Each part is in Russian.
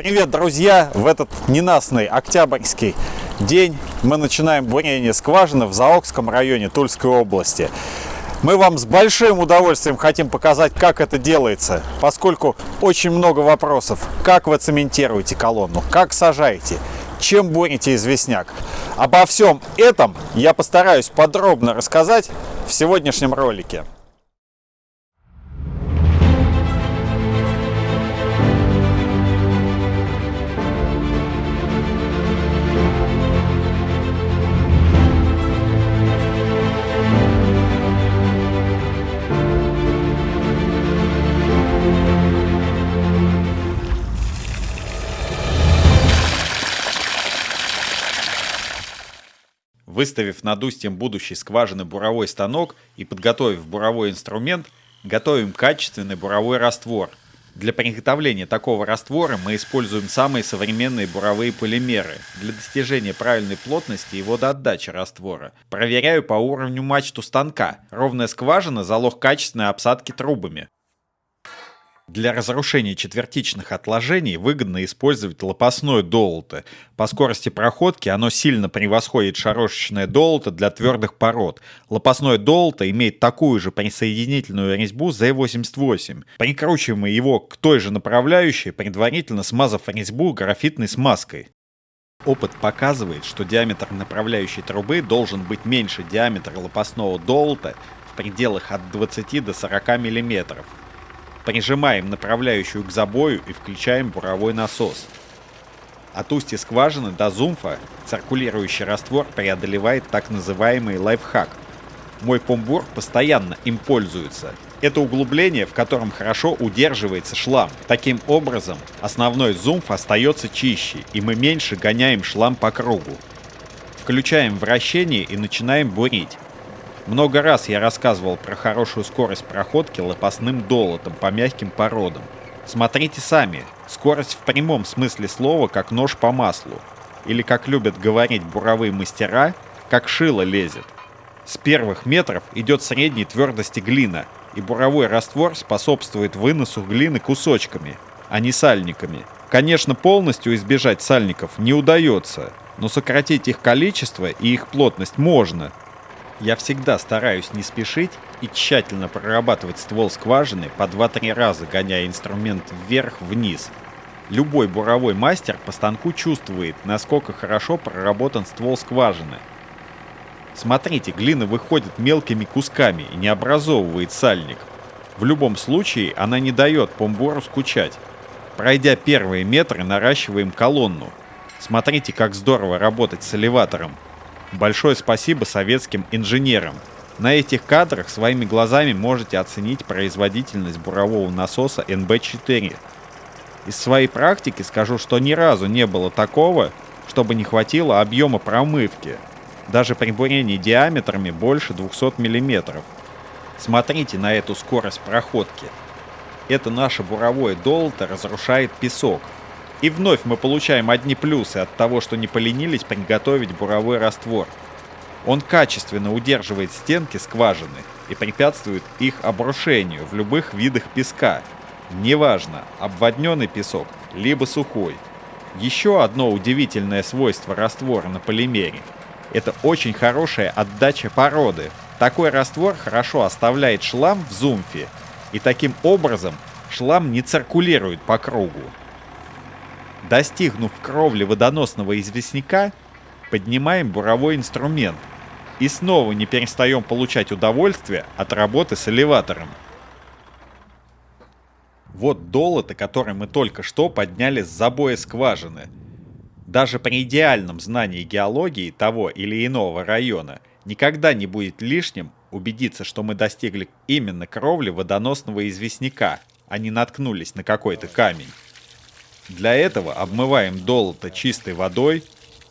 Привет, друзья! В этот ненастный октябрьский день мы начинаем бурение скважины в Заокском районе Тульской области. Мы вам с большим удовольствием хотим показать, как это делается, поскольку очень много вопросов. Как вы цементируете колонну, как сажаете, чем бурите известняк. Обо всем этом я постараюсь подробно рассказать в сегодняшнем ролике. Выставив над устьем будущей скважины буровой станок и подготовив буровой инструмент, готовим качественный буровой раствор. Для приготовления такого раствора мы используем самые современные буровые полимеры для достижения правильной плотности и водоотдачи раствора. Проверяю по уровню мачту станка. Ровная скважина – залог качественной обсадки трубами. Для разрушения четвертичных отложений выгодно использовать лопастное долото. По скорости проходки оно сильно превосходит шарошечное долото для твердых пород. Лопастное долото имеет такую же присоединительную резьбу Z88. Прикручиваем его к той же направляющей, предварительно смазав резьбу графитной смазкой. Опыт показывает, что диаметр направляющей трубы должен быть меньше диаметра лопастного долота в пределах от 20 до 40 мм. Прижимаем направляющую к забою и включаем буровой насос. От устья скважины до зумфа циркулирующий раствор преодолевает так называемый лайфхак. Мой помбур постоянно им пользуется. Это углубление, в котором хорошо удерживается шлам. Таким образом, основной зумф остается чище, и мы меньше гоняем шлам по кругу. Включаем вращение и начинаем бурить. Много раз я рассказывал про хорошую скорость проходки лопастным долотом по мягким породам. Смотрите сами, скорость в прямом смысле слова как нож по маслу. Или, как любят говорить буровые мастера, как шило лезет. С первых метров идет средней твердости глина, и буровой раствор способствует выносу глины кусочками, а не сальниками. Конечно, полностью избежать сальников не удается, но сократить их количество и их плотность можно – я всегда стараюсь не спешить и тщательно прорабатывать ствол скважины по 2-3 раза, гоняя инструмент вверх-вниз. Любой буровой мастер по станку чувствует, насколько хорошо проработан ствол скважины. Смотрите, глина выходит мелкими кусками и не образовывает сальник. В любом случае она не дает помбору скучать. Пройдя первые метры, наращиваем колонну. Смотрите, как здорово работать с элеватором. Большое спасибо советским инженерам. На этих кадрах своими глазами можете оценить производительность бурового насоса NB4. Из своей практики скажу, что ни разу не было такого, чтобы не хватило объема промывки, даже при бурении диаметрами больше 200 мм. Смотрите на эту скорость проходки. Это наше буровое долото разрушает песок, и вновь мы получаем одни плюсы от того, что не поленились приготовить буровой раствор. Он качественно удерживает стенки скважины и препятствует их обрушению в любых видах песка. Неважно, обводненный песок, либо сухой. Еще одно удивительное свойство раствора на полимере – это очень хорошая отдача породы. Такой раствор хорошо оставляет шлам в зумфе, и таким образом шлам не циркулирует по кругу. Достигнув кровли водоносного известняка, поднимаем буровой инструмент и снова не перестаем получать удовольствие от работы с элеватором. Вот долото, которое мы только что подняли с забоя скважины. Даже при идеальном знании геологии того или иного района никогда не будет лишним убедиться, что мы достигли именно кровли водоносного известняка, а не наткнулись на какой-то камень. Для этого обмываем долото чистой водой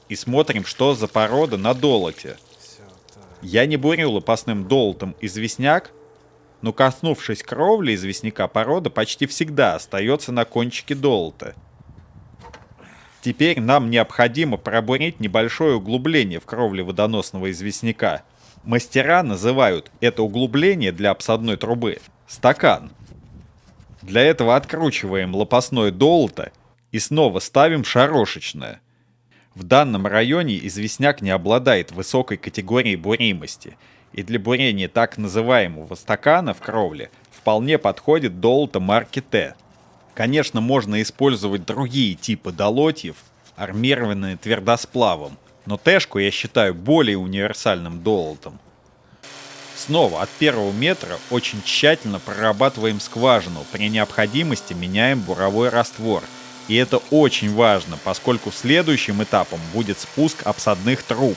и смотрим, что за порода на долоте. Я не бурил лопастным долотом известняк, но коснувшись кровли известняка, порода почти всегда остается на кончике долота. Теперь нам необходимо пробурить небольшое углубление в кровле водоносного известняка. Мастера называют это углубление для обсадной трубы стакан. Для этого откручиваем лопастное долото и снова ставим шарошечное. В данном районе известняк не обладает высокой категорией буримости, и для бурения так называемого стакана в кровле вполне подходит долото марки Т. Конечно, можно использовать другие типы долотьев, армированные твердосплавом, но Тэшку я считаю более универсальным долотом. Снова от первого метра очень тщательно прорабатываем скважину, при необходимости меняем буровой раствор. И это очень важно, поскольку следующим этапом будет спуск обсадных труб.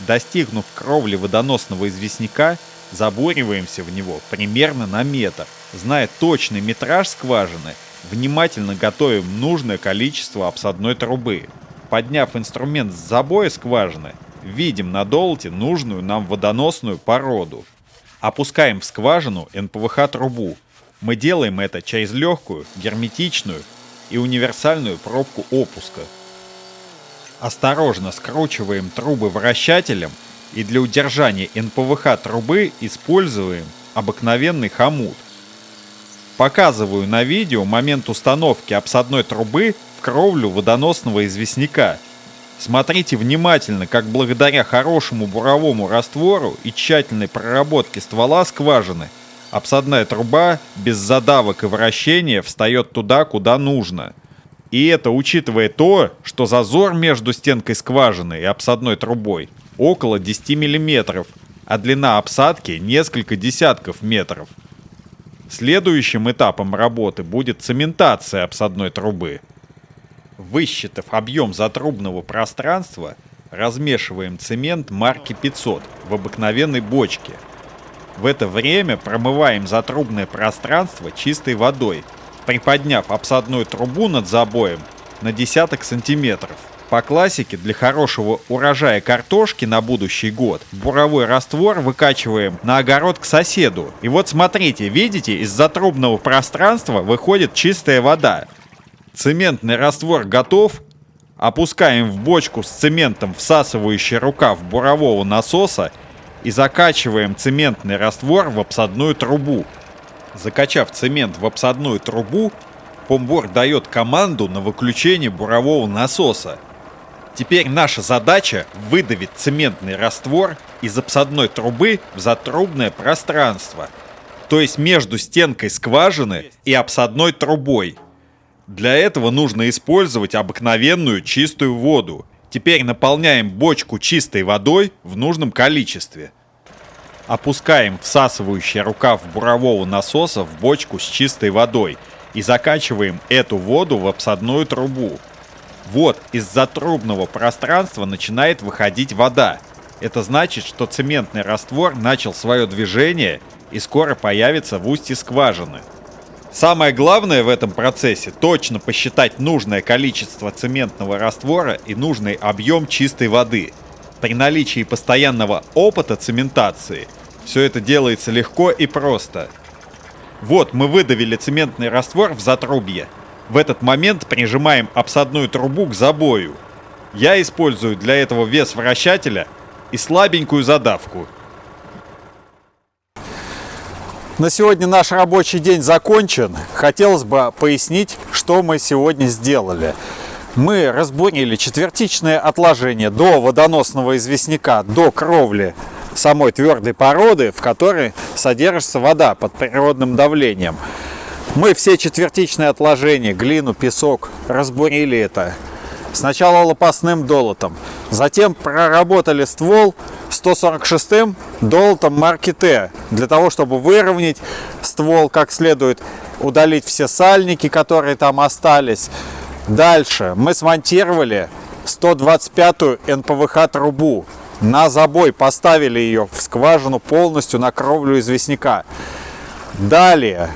Достигнув кровли водоносного известняка, забуриваемся в него примерно на метр. Зная точный метраж скважины, внимательно готовим нужное количество обсадной трубы. Подняв инструмент с забоя скважины, видим на долте нужную нам водоносную породу. Опускаем в скважину НПВХ-трубу. Мы делаем это через легкую, герметичную и универсальную пробку опуска. Осторожно скручиваем трубы вращателем и для удержания НПВХ трубы используем обыкновенный хомут. Показываю на видео момент установки обсадной трубы в кровлю водоносного известняка – Смотрите внимательно, как благодаря хорошему буровому раствору и тщательной проработке ствола скважины обсадная труба без задавок и вращения встает туда, куда нужно. И это учитывая то, что зазор между стенкой скважины и обсадной трубой около 10 мм, а длина обсадки несколько десятков метров. Следующим этапом работы будет цементация обсадной трубы – Высчитав объем затрубного пространства, размешиваем цемент марки 500 в обыкновенной бочке. В это время промываем затрубное пространство чистой водой, приподняв обсадную трубу над забоем на десяток сантиметров. По классике для хорошего урожая картошки на будущий год буровой раствор выкачиваем на огород к соседу. И вот смотрите, видите, из затрубного пространства выходит чистая вода. Цементный раствор готов. Опускаем в бочку с цементом всасывающий рукав бурового насоса и закачиваем цементный раствор в обсадную трубу. Закачав цемент в обсадную трубу, помбор дает команду на выключение бурового насоса. Теперь наша задача выдавить цементный раствор из обсадной трубы в затрубное пространство, то есть между стенкой скважины и обсадной трубой. Для этого нужно использовать обыкновенную чистую воду. Теперь наполняем бочку чистой водой в нужном количестве. Опускаем всасывающий рукав бурового насоса в бочку с чистой водой и закачиваем эту воду в обсадную трубу. Вот из затрубного пространства начинает выходить вода. Это значит, что цементный раствор начал свое движение и скоро появится в устье скважины. Самое главное в этом процессе точно посчитать нужное количество цементного раствора и нужный объем чистой воды. При наличии постоянного опыта цементации все это делается легко и просто. Вот мы выдавили цементный раствор в затрубье. В этот момент прижимаем обсадную трубу к забою. Я использую для этого вес вращателя и слабенькую задавку – на сегодня наш рабочий день закончен. Хотелось бы пояснить, что мы сегодня сделали. Мы разбурили четвертичное отложение до водоносного известняка, до кровли самой твердой породы, в которой содержится вода под природным давлением. Мы все четвертичные отложения, глину, песок, разбурили это. Сначала лопастным долотом, затем проработали ствол 146-м долотом марки Т, для того, чтобы выровнять ствол как следует, удалить все сальники, которые там остались. Дальше мы смонтировали 125-ю НПВХ трубу. На забой поставили ее в скважину полностью на кровлю известняка. Далее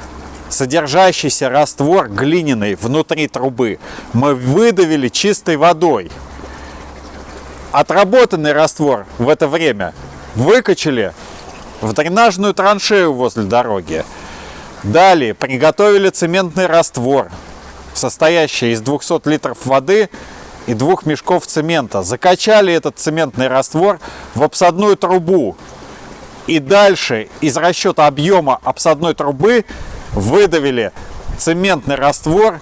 содержащийся раствор глиняный внутри трубы мы выдавили чистой водой. Отработанный раствор в это время выкачали в дренажную траншею возле дороги. Далее приготовили цементный раствор, состоящий из 200 литров воды и двух мешков цемента. Закачали этот цементный раствор в обсадную трубу. И дальше из расчета объема обсадной трубы выдавили цементный раствор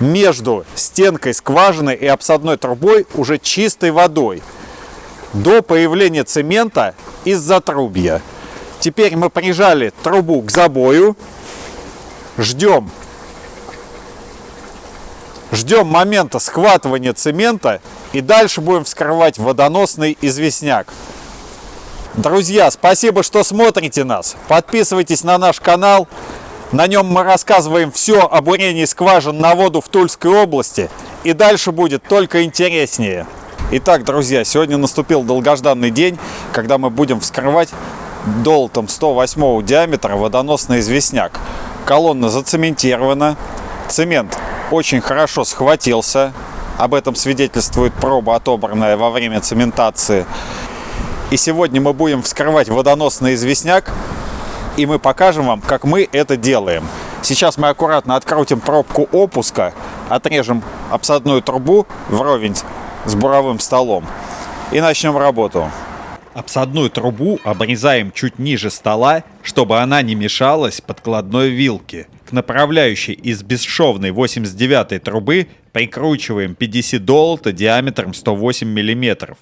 между стенкой скважины и обсадной трубой уже чистой водой до появления цемента из затрубья. Теперь мы прижали трубу к забою, ждем, ждем момента схватывания цемента и дальше будем вскрывать водоносный известняк. Друзья, спасибо, что смотрите нас. Подписывайтесь на наш канал. На нем мы рассказываем все о бурении скважин на воду в Тульской области. И дальше будет только интереснее. Итак, друзья, сегодня наступил долгожданный день, когда мы будем вскрывать долтом 108 диаметра водоносный известняк. Колонна зацементирована, цемент очень хорошо схватился, об этом свидетельствует проба, отобранная во время цементации. И сегодня мы будем вскрывать водоносный известняк, и мы покажем вам, как мы это делаем. Сейчас мы аккуратно открутим пробку опуска, отрежем обсадную трубу вровень с буровым столом и начнем работу. Обсадную трубу обрезаем чуть ниже стола, чтобы она не мешалась подкладной вилке. К направляющей из бесшовной 89 трубы прикручиваем 50 долота диаметром 108 мм.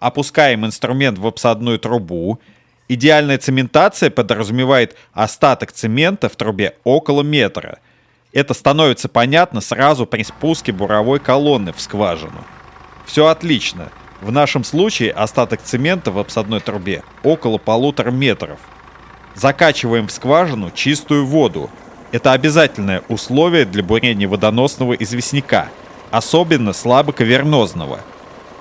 Опускаем инструмент в обсадную трубу. Идеальная цементация подразумевает остаток цемента в трубе около метра. Это становится понятно сразу при спуске буровой колонны в скважину. Все отлично. В нашем случае остаток цемента в обсадной трубе около полутора метров. Закачиваем в скважину чистую воду. Это обязательное условие для бурения водоносного известняка, особенно слабокавернозного –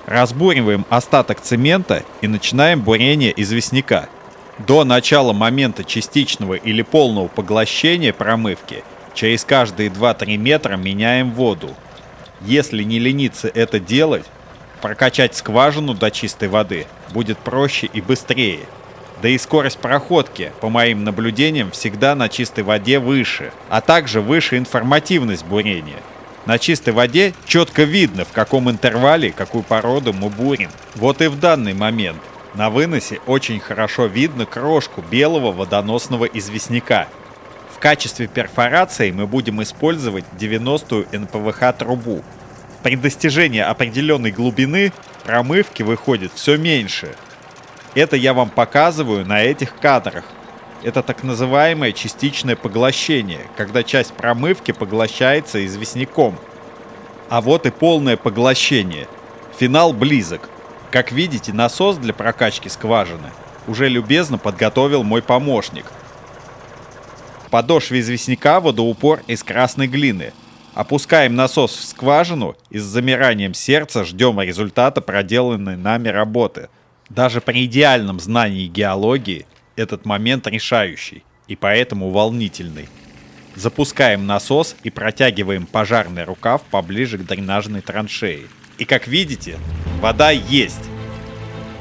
Разбуриваем остаток цемента и начинаем бурение известняка. До начала момента частичного или полного поглощения промывки через каждые 2-3 метра меняем воду. Если не лениться это делать, прокачать скважину до чистой воды будет проще и быстрее. Да и скорость проходки, по моим наблюдениям, всегда на чистой воде выше, а также выше информативность бурения – на чистой воде четко видно, в каком интервале какую породу мы бурим. Вот и в данный момент на выносе очень хорошо видно крошку белого водоносного известняка. В качестве перфорации мы будем использовать 90-ю НПВХ трубу. При достижении определенной глубины промывки выходит все меньше. Это я вам показываю на этих кадрах. Это так называемое частичное поглощение, когда часть промывки поглощается известняком. А вот и полное поглощение. Финал близок. Как видите, насос для прокачки скважины уже любезно подготовил мой помощник. Подошве известняка водоупор из красной глины. Опускаем насос в скважину и с замиранием сердца ждем результата проделанной нами работы. Даже при идеальном знании геологии этот момент решающий и поэтому волнительный. Запускаем насос и протягиваем пожарный рукав поближе к дренажной траншеи. И как видите, вода есть.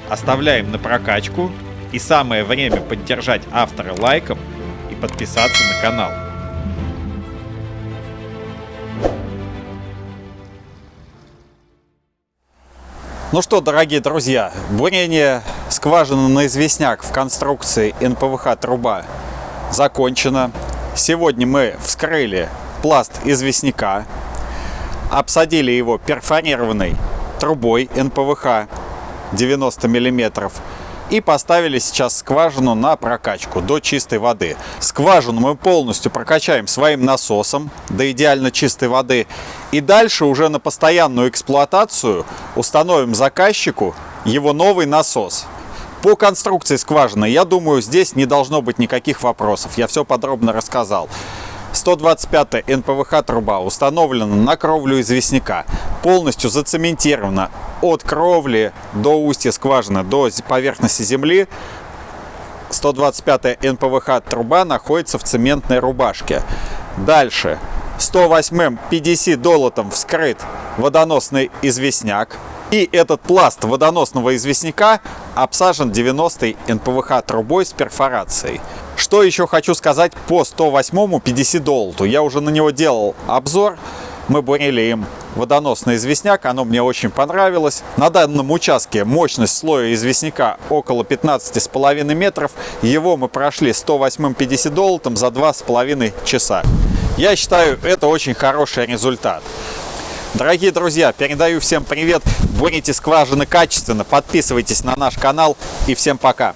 Оставляем на прокачку. И самое время поддержать автора лайком и подписаться на канал. Ну что, дорогие друзья, бурение скважины на известняк в конструкции НПВХ труба закончено. Сегодня мы вскрыли пласт известняка, обсадили его перфорированной трубой НПВХ 90 миллиметров и поставили сейчас скважину на прокачку до чистой воды. Скважину мы полностью прокачаем своим насосом до идеально чистой воды. И дальше уже на постоянную эксплуатацию установим заказчику его новый насос. По конструкции скважины, я думаю, здесь не должно быть никаких вопросов. Я все подробно рассказал. 125 НПВХ труба установлена на кровлю известняка, полностью зацементирована от кровли до устья скважины, до поверхности земли. 125 НПВХ труба находится в цементной рубашке. Дальше 108 50 долотом вскрыт водоносный известняк. И этот пласт водоносного известняка обсажен 90 НПВХ трубой с перфорацией. Что еще хочу сказать по 108 50 доллару. Я уже на него делал обзор. Мы бурили им водоносный известняк, оно мне очень понравилось. На данном участке мощность слоя известняка около 15,5 метров. Его мы прошли 108 50 долларом за 2,5 часа. Я считаю, это очень хороший результат. Дорогие друзья, передаю всем привет. Бурите скважины качественно, подписывайтесь на наш канал и всем пока.